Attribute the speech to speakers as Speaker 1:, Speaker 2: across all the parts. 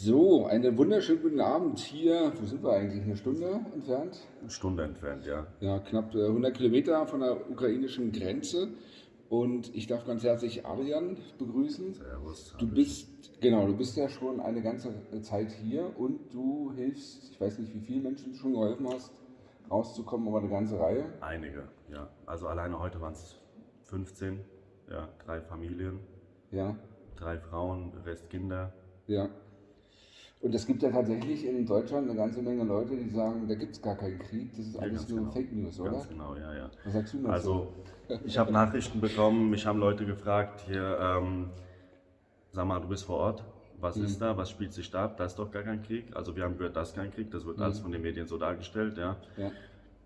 Speaker 1: So, einen wunderschönen guten Abend hier. Wo sind wir eigentlich? Eine Stunde entfernt?
Speaker 2: Eine Stunde entfernt, ja.
Speaker 1: Ja, knapp äh, 100 Kilometer von der ukrainischen Grenze. Und ich darf ganz herzlich Adrian begrüßen.
Speaker 2: Servus.
Speaker 1: Du bist, genau, du bist ja schon eine ganze Zeit hier und du hilfst, ich weiß nicht, wie viele Menschen du schon geholfen hast, rauszukommen, aber eine ganze Reihe.
Speaker 2: Einige, ja. Also alleine heute waren es 15, ja, drei Familien,
Speaker 1: Ja,
Speaker 2: drei Frauen, Rest Kinder.
Speaker 1: ja. Und es gibt ja tatsächlich in Deutschland eine ganze Menge Leute, die sagen, da gibt es gar keinen Krieg, das ist
Speaker 2: Ja,
Speaker 1: alles nur
Speaker 2: genau.
Speaker 1: Fake News, oder?
Speaker 2: Ganz genau, ja, ja.
Speaker 1: Was sagst du dazu?
Speaker 2: Also, ich habe Nachrichten bekommen, mich haben Leute gefragt, hier, ähm, sag mal, du bist vor Ort, was
Speaker 1: Mhm.
Speaker 2: ist da, was spielt sich da ab, da ist doch gar kein Krieg. Also wir haben gehört, da ist kein Krieg, das wird alles von den Medien so dargestellt, ja.
Speaker 1: ja.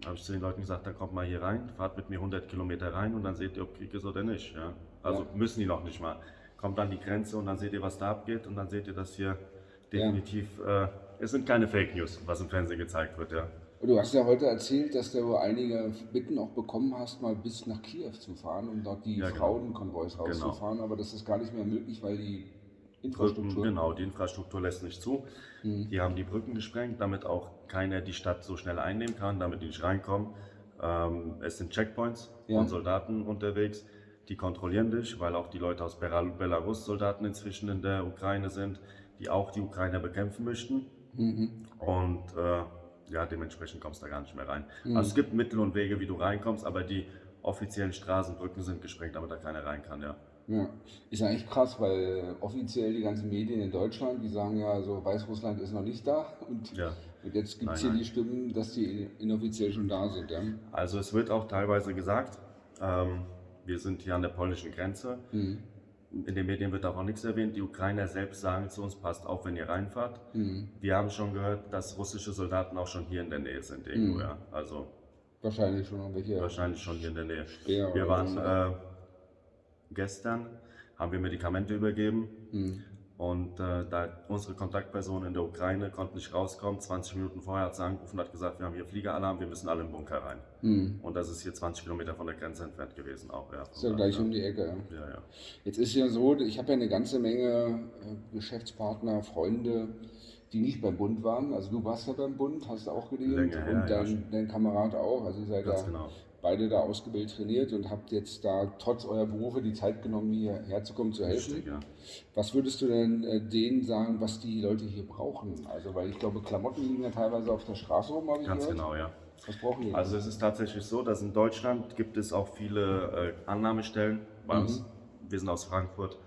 Speaker 2: Da habe ich zu den Leuten gesagt, dann kommt mal hier rein, fahrt mit mir 100 Kilometer rein und dann seht ihr, ob Krieg ist oder nicht. Ja? Also
Speaker 1: Ja.
Speaker 2: müssen die noch nicht mal. Kommt an die Grenze und dann seht ihr, was da abgeht und dann seht ihr, dass hier definitiv, äh, es sind keine Fake News, was im Fernsehen gezeigt wird. Ja?
Speaker 1: Du hast ja heute erzählt, dass du einige Bitten auch bekommen hast, mal bis nach Kiew zu fahren, um dort die
Speaker 2: Ja, genau.
Speaker 1: Frauenkonvois rauszufahren, aber das ist gar nicht mehr möglich, weil die
Speaker 2: Brücken,
Speaker 1: Infrastruktur.
Speaker 2: genau, die Infrastruktur lässt nicht zu. Die haben die Brücken gesprengt, damit auch keiner die Stadt so schnell einnehmen kann, damit die nicht reinkommen. Ähm, es sind Checkpoints
Speaker 1: Ja.
Speaker 2: von Soldaten unterwegs, die kontrollieren dich, weil auch die Leute aus Bela- Belarus Soldaten inzwischen in der Ukraine sind, die auch die Ukrainer bekämpfen möchten.
Speaker 1: Mhm.
Speaker 2: Und äh, ja, dementsprechend kommst du da gar nicht mehr rein.
Speaker 1: Mhm.
Speaker 2: Also es gibt Mittel und Wege, wie du reinkommst, aber die offiziellen Straßenbrücken sind gesprengt, damit da keiner rein kann, ja.
Speaker 1: Ja, ist eigentlich krass, weil offiziell die ganzen Medien in Deutschland, die sagen ja, so Weißrussland ist noch nicht da und,
Speaker 2: ja.
Speaker 1: und jetzt gibt es hier
Speaker 2: nein.
Speaker 1: die Stimmen, dass die inoffiziell schon da sind. Ja?
Speaker 2: Also es wird auch teilweise gesagt, ähm, wir sind hier an der polnischen Grenze.
Speaker 1: Mhm.
Speaker 2: In den Medien wird auch nichts erwähnt. Die Ukrainer selbst sagen zu uns, passt auf, wenn ihr reinfahrt.
Speaker 1: Mhm.
Speaker 2: Wir haben schon gehört, dass russische Soldaten auch schon hier in der Nähe sind irgendwo,
Speaker 1: Mhm.
Speaker 2: ja. Also
Speaker 1: Wahrscheinlich schon irgendwelche.
Speaker 2: wahrscheinlich schon hier in der Nähe.
Speaker 1: Speer
Speaker 2: Wir waren äh, gestern, haben wir Medikamente übergeben
Speaker 1: Mhm.
Speaker 2: Und äh, da unsere Kontaktpersonen in der Ukraine konnten nicht rauskommen, 20 Minuten vorher hat sie angerufen und hat gesagt, wir haben hier Fliegeralarm, wir müssen alle im Bunker rein.
Speaker 1: Mhm.
Speaker 2: Und das ist hier 20 Kilometer von der Grenze entfernt gewesen auch, ja.
Speaker 1: Ist ja gleich um die Ecke. Ja.
Speaker 2: Ja.
Speaker 1: Jetzt ist ja so, ich habe ja eine ganze Menge äh, Geschäftspartner, Freunde, die nicht beim Bund waren. Also du warst ja beim Bund, hast du auch
Speaker 2: her,
Speaker 1: und
Speaker 2: ja,
Speaker 1: dein, dein Kamerad auch. Also ihr seid da
Speaker 2: genau.
Speaker 1: Beide da ausgebildet trainiert und habt jetzt da trotz eurer Berufe die Zeit genommen, hierher zu kommen, zu helfen.
Speaker 2: Richtig, ja.
Speaker 1: Was würdest du denn äh, denen sagen, was die Leute hier brauchen? Also weil ich glaube, Klamotten liegen ja teilweise auf der Straße rum, habe ich
Speaker 2: Ganz
Speaker 1: gehört.
Speaker 2: genau, ja.
Speaker 1: Was brauchen die?
Speaker 2: Also es ist tatsächlich so, dass in Deutschland gibt es auch viele äh, Annahmestellen bei
Speaker 1: Mhm.
Speaker 2: uns. Wir sind aus Frankfurt,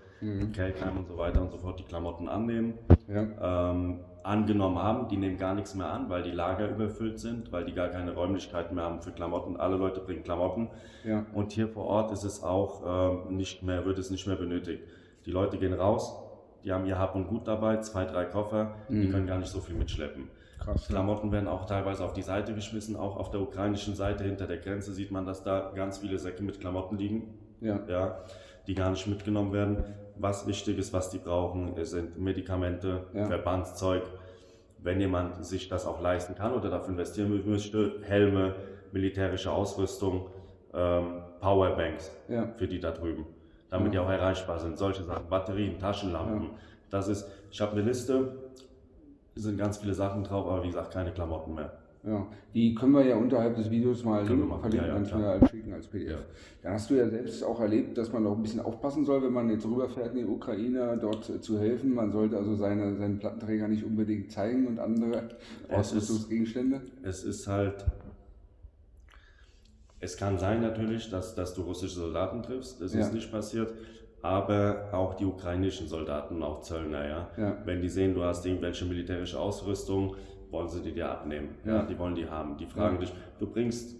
Speaker 2: Kelkheim und so weiter und so fort, die Klamotten annehmen.
Speaker 1: ja.
Speaker 2: Ähm, angenommen haben, die nehmen gar nichts mehr an, weil die Lager überfüllt sind, weil die gar keine Räumlichkeiten mehr haben für Klamotten. Alle Leute bringen Klamotten.
Speaker 1: Ja.
Speaker 2: Und hier vor Ort ist es auch ähm, nicht mehr, wird es nicht mehr benötigt. Die Leute gehen raus, die haben ihr Hab und Gut dabei, zwei, drei Koffer, die können gar nicht so viel mitschleppen.
Speaker 1: Krass.
Speaker 2: Klamotten werden auch teilweise auf die Seite geschmissen, auch auf der ukrainischen Seite hinter der Grenze sieht man, dass da ganz viele Säcke mit Klamotten liegen,
Speaker 1: Ja.
Speaker 2: ja, die gar nicht mitgenommen werden. Was wichtig ist, was die brauchen, sind Medikamente,
Speaker 1: Ja.
Speaker 2: Verbandszeug. Wenn jemand sich das auch leisten kann oder dafür investieren möchte, Helme, militärische Ausrüstung, ähm, Powerbanks
Speaker 1: Ja.
Speaker 2: für die da drüben, damit die auch erreichbar sind. Solche Sachen, Batterien, Taschenlampen. Das ist, ich habe eine Liste, sind ganz viele Sachen drauf, aber wie gesagt, keine Klamotten mehr.
Speaker 1: Ja, die können wir ja unterhalb des Videos mal
Speaker 2: machen,
Speaker 1: verlinken,
Speaker 2: ja, ja,
Speaker 1: dann als schicken als PDF.
Speaker 2: Ja.
Speaker 1: Dann hast du ja selbst auch erlebt, dass man auch ein bisschen aufpassen soll, wenn man jetzt rüberfährt in die Ukraine, dort zu helfen. Man sollte also seine, seinen Plattenträger nicht unbedingt zeigen und andere Ausrüstungsgegenstände.
Speaker 2: Es ist halt, es kann sein natürlich, dass, dass du russische Soldaten triffst, das ist nicht passiert, aber auch die ukrainischen Soldaten, auch Zöllner, ja.
Speaker 1: Ja.
Speaker 2: Wenn die sehen, du hast irgendwelche militärische Ausrüstung, wollen sie die dir abnehmen, ja.
Speaker 1: Ja.
Speaker 2: die wollen die haben. Die fragen
Speaker 1: Ja.
Speaker 2: dich, du bringst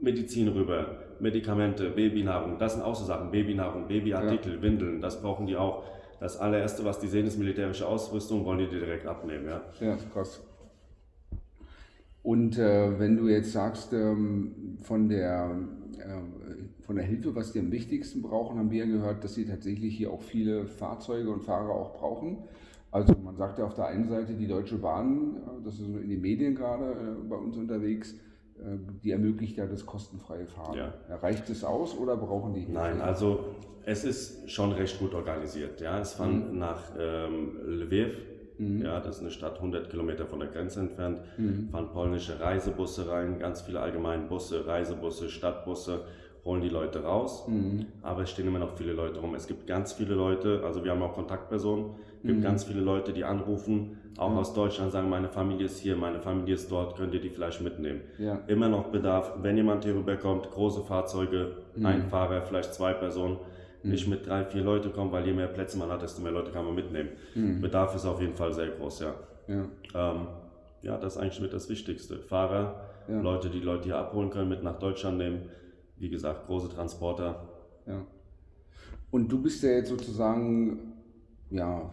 Speaker 2: Medizin rüber, Medikamente, Babynahrung, das sind auch so Sachen, Babynahrung, Babyartikel, Windeln, das brauchen die auch. Das allererste, was die sehen, ist militärische Ausrüstung, wollen die dir direkt abnehmen, ja.
Speaker 1: Ja, krass. Und äh, wenn du jetzt sagst, ähm, von, der, äh, von der Hilfe, was die am wichtigsten brauchen, haben wir ja gehört, dass sie tatsächlich hier auch viele Fahrzeuge und Fahrer auch brauchen. Also man sagt ja auf der einen Seite, die Deutsche Bahn, äh, das ist so in den Medien gerade äh, bei uns unterwegs, äh, die ermöglicht ja das kostenfreie Fahren.
Speaker 2: Ja.
Speaker 1: Reicht es aus oder brauchen die Hilfe?
Speaker 2: Nein, also es ist schon recht gut organisiert. Ja, es fahren nach ähm, Lviv Mhm. Ja, das ist eine Stadt 100 Kilometer von der Grenze entfernt. Mhm. Fahren polnische Reisebusse rein, ganz viele allgemeine Busse, Reisebusse, Stadtbusse holen die Leute raus, mhm. aber es stehen immer noch viele Leute rum. Es gibt ganz viele Leute, also wir haben auch Kontaktpersonen, gibt mhm. ganz viele Leute, die anrufen, auch mhm. aus Deutschland sagen, meine Familie ist hier, meine Familie ist dort, könnt ihr die vielleicht mitnehmen. Ja. Immer noch Bedarf, wenn jemand hier rüberkommt, große Fahrzeuge, mhm. ein Fahrer, vielleicht zwei Personen, mhm. nicht mit drei, vier Leute kommen, weil je mehr Plätze man hat, desto mehr Leute kann man mitnehmen. Mhm. Bedarf ist auf jeden Fall sehr groß, ja. Ja, ähm, ja das ist eigentlich mit das Wichtigste. Fahrer, ja. Leute, die Leute hier abholen können, mit nach Deutschland nehmen wie gesagt, große Transporter.
Speaker 1: Ja. Und du bist ja jetzt sozusagen ja,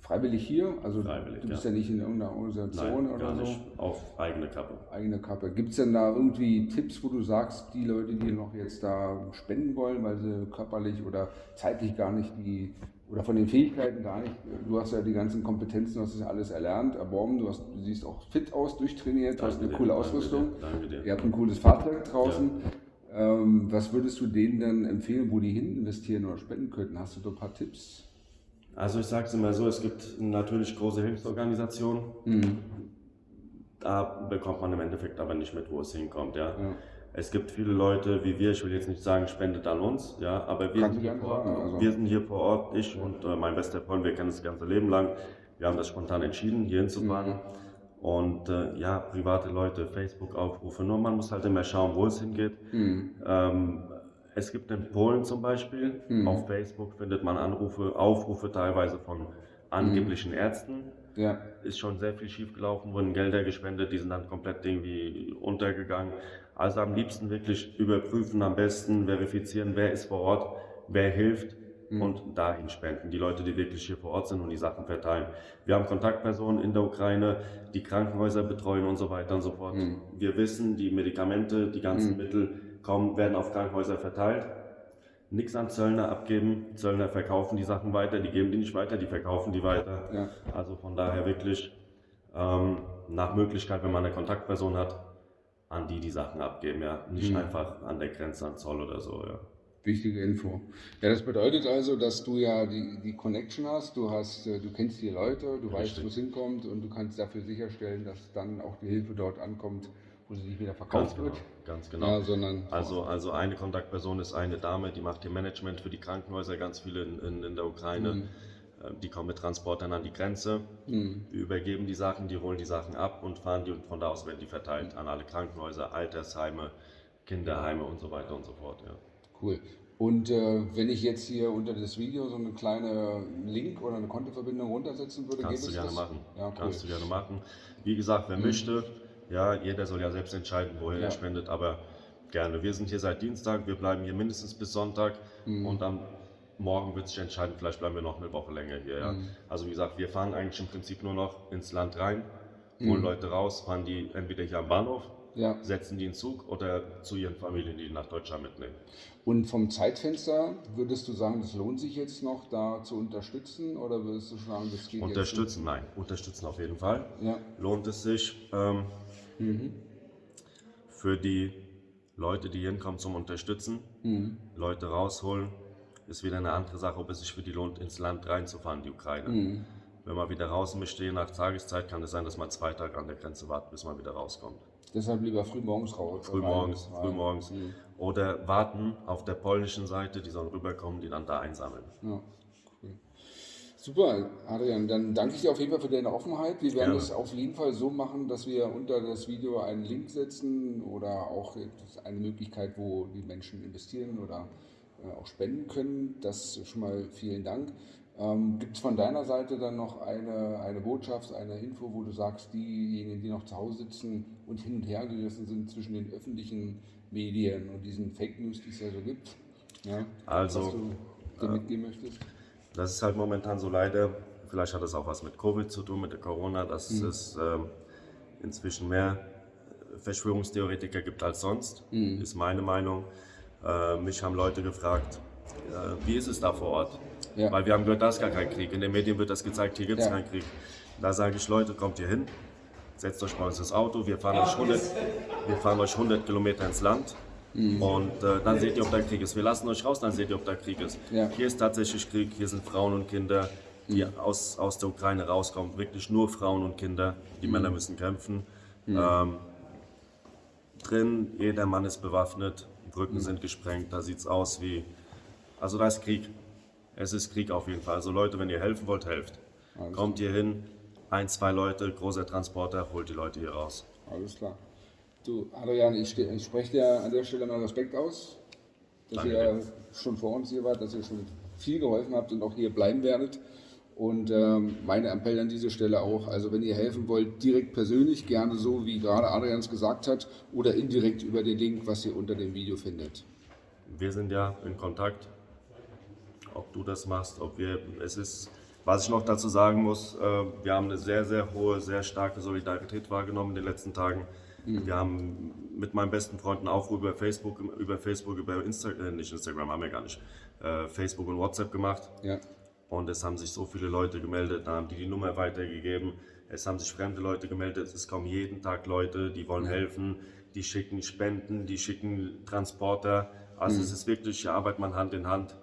Speaker 1: freiwillig hier? Also freiwillig, du bist ja. ja nicht in irgendeiner Organisation
Speaker 2: Nein,
Speaker 1: oder
Speaker 2: so? Nicht. Auf eigene Kappe.
Speaker 1: Eigene Kappe. Gibt es denn da irgendwie Tipps, wo du sagst, die Leute, die noch jetzt da spenden wollen, weil sie körperlich oder zeitlich gar nicht die oder von den Fähigkeiten gar nicht. Du hast ja die ganzen Kompetenzen, du hast das alles erlernt, erworben, du, hast, du siehst auch fit aus, durchtrainiert, du hast eine dir, coole Ausrüstung. Danke dir, danke dir. Ihr habt ein cooles Fahrzeug draußen. Ja. Ähm, was würdest du denen dann empfehlen, wo die hin investieren oder spenden könnten? Hast du da ein paar Tipps?
Speaker 2: Also ich sage es immer so, es gibt natürlich große Hilfsorganisationen. Mhm. Da bekommt man im Endeffekt aber nicht mit, wo es hinkommt. Ja. ja. Es gibt viele Leute wie wir, ich will jetzt nicht sagen, spendet an uns, ja, aber wir, sind hier, vor Ort, also. wir sind hier vor Ort, ich ja. und äh, mein bester Freund, wir kennen das ganze Leben lang. Wir haben das spontan entschieden, hier hinzufahren. Mhm. Und äh, ja, private Leute, Facebook-Aufrufe, nur man muss halt immer schauen, wo es hingeht. Mhm. Ähm, es gibt in Polen zum Beispiel, mhm. auf Facebook findet man Anrufe, Aufrufe teilweise von angeblichen mhm. Ärzten. Ja. Ist schon sehr viel schief gelaufen, wurden Gelder gespendet, die sind dann komplett irgendwie untergegangen. Also am liebsten wirklich überprüfen, am besten verifizieren, wer ist vor Ort, wer hilft mhm. und dahin spenden. Die Leute, die wirklich hier vor Ort sind und die Sachen verteilen. Wir haben Kontaktpersonen in der Ukraine, die Krankenhäuser betreuen und so weiter und so fort. Mhm. Wir wissen, die Medikamente, die ganzen mhm. Mittel kommen, werden auf Krankenhäuser verteilt. Nichts an Zöllner abgeben. Zöllner verkaufen die Sachen weiter, die geben die nicht weiter, die verkaufen die weiter. Ja. Also von daher wirklich ähm, nach Möglichkeit, wenn man eine Kontaktperson hat, an die die Sachen abgeben, ja. Nicht mhm. einfach an der Grenze an Zoll oder so, ja.
Speaker 1: Wichtige Info. Ja, das bedeutet also, dass du ja die, die Connection hast, du hast, äh, du kennst die Leute, du Richtig. weißt, wo es hinkommt und du kannst dafür sicherstellen, dass dann auch die Hilfe dort ankommt, wo sie nicht wieder verkauft
Speaker 2: ganz wird.
Speaker 1: Genau,
Speaker 2: ganz genau. Ja, sondern also, also eine Kontaktperson ist eine Dame, die macht ihr Management für die Krankenhäuser, ganz viele in, in, in der Ukraine. Mhm. Äh, die kommen mit Transportern an die Grenze, mhm. wir übergeben die Sachen, die holen die Sachen ab und fahren die und von da aus werden die verteilt an alle Krankenhäuser, Altersheime, Kinderheime und so weiter und so fort. Ja.
Speaker 1: Cool. Und äh, wenn ich jetzt hier unter das Video so eine kleine Link oder eine Kontoverbindung runtersetzen würde,
Speaker 2: kannst du gerne das? machen. Ja, cool. Kannst du gerne machen. Wie gesagt, wer mhm. möchte, ja, jeder soll ja selbst entscheiden, woher ja. er spendet, aber gerne. Wir sind hier seit Dienstag, wir bleiben hier mindestens bis Sonntag mhm. und am Morgen wird sich entscheiden, vielleicht bleiben wir noch eine Woche länger hier. Ja. Mhm. Also wie gesagt, wir fahren eigentlich im Prinzip nur noch ins Land rein, holen mhm. Leute raus, fahren die entweder hier am Bahnhof ja. setzen die in Zug oder zu ihren Familien, die, die nach Deutschland mitnehmen.
Speaker 1: Und vom Zeitfenster würdest du sagen, das lohnt sich jetzt noch, da zu unterstützen oder würdest du sagen, das geht
Speaker 2: Unterstützen, nein, unterstützen auf jeden Fall. Ja. Lohnt es sich ähm, mhm. für die Leute, die hinkommen zum Unterstützen, mhm. Leute rausholen, ist wieder eine andere Sache, ob es sich für die lohnt, ins Land reinzufahren, die Ukraine. Mhm. Wenn man wieder raus möchte, je nach Tageszeit, kann es sein, dass man zwei Tage an der Grenze wartet, bis man wieder rauskommt.
Speaker 1: Deshalb lieber früh morgens raus.
Speaker 2: Früh morgens, früh morgens. Mhm. Oder warten auf der polnischen Seite, die sollen rüberkommen, die dann da einsammeln. Ja.
Speaker 1: Super, Adrian. Dann danke ich dir auf jeden Fall für deine Offenheit. Wir werden es auf jeden Fall so machen, dass wir unter das Video einen Link setzen oder auch eine Möglichkeit, wo die Menschen investieren oder äh, auch spenden können. Das schon mal vielen Dank. Ähm, Gibt es von deiner Seite dann noch eine, eine Botschaft, eine Info, wo du sagst, diejenigen, die noch zu Hause sitzen und hin und her gerissen sind zwischen den öffentlichen Medien und diesen Fake News, die es ja so gibt, ja,
Speaker 2: also, was du dir äh, mitgeben möchtest? Das ist halt momentan so leider, vielleicht hat es auch was mit Covid zu tun, mit der Corona, dass mhm. es äh, inzwischen mehr Verschwörungstheoretiker gibt als sonst, mhm. ist meine Meinung. Äh, mich haben Leute gefragt, äh, wie ist es da vor Ort? Ja. Weil wir haben gehört, da ist gar kein Krieg. In den Medien wird das gezeigt, hier gibt es ja. keinen Krieg. Da sage ich, Leute, kommt hier hin, setzt euch bei uns ins Auto, wir fahren, euch, 100, wir fahren euch 100 Kilometer ins Land. Mhm. Und äh, dann seht ihr, ob da Krieg ist. Wir lassen euch raus, dann seht ihr, ob da Krieg ist. Ja. Hier ist tatsächlich Krieg, hier sind Frauen und Kinder, die aus, aus der Ukraine rauskommen. Wirklich nur Frauen und Kinder. Die Männer müssen kämpfen. Ähm, drin, jeder Mann ist bewaffnet, Brücken sind gesprengt, da sieht es aus wie. Also da ist Krieg. Es ist Krieg auf jeden Fall. Also Leute, wenn ihr helfen wollt, helft.
Speaker 1: Alles
Speaker 2: Kommt hier hin, ein, zwei Leute, großer Transporter, holt die Leute hier raus.
Speaker 1: Alles klar. Du, Adrian, ich, ich spreche dir an der Stelle mal Respekt aus, dass
Speaker 2: Danke
Speaker 1: ihr schon vor uns hier wart, dass ihr schon viel geholfen habt und auch hier bleiben werdet. Und ähm, meine Appell an dieser Stelle auch, also wenn ihr helfen wollt, direkt persönlich, gerne so, wie gerade Adrian es gesagt hat, oder indirekt über den Link, was ihr unter dem Video findet.
Speaker 2: Wir sind ja in Kontakt. Ob du das machst, ob wir. Es ist. Was ich noch dazu sagen muss, äh, wir haben eine sehr, sehr hohe, sehr starke Solidarität wahrgenommen in den letzten Tagen. Wir haben mit meinen besten Freunden auch über Facebook, über Facebook, über Instagram, äh, nicht Instagram haben wir gar nicht, äh, Facebook und WhatsApp gemacht.
Speaker 1: Ja,
Speaker 2: Und es haben sich so viele Leute gemeldet, dann haben die die Nummer weitergegeben. Es haben sich fremde Leute gemeldet. Es kommen jeden Tag Leute, die wollen helfen, die schicken Spenden, die schicken Transporter. Also es ist wirklich, hier arbeitet man Hand in Hand.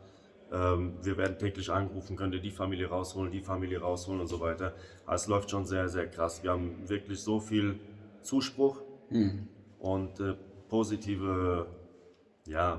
Speaker 2: Ähm, wir werden täglich angerufen, könnt ihr die Familie rausholen, die Familie rausholen und so weiter. Also es läuft schon sehr, sehr krass. Wir haben wirklich so viel Zuspruch und äh, positive, ja,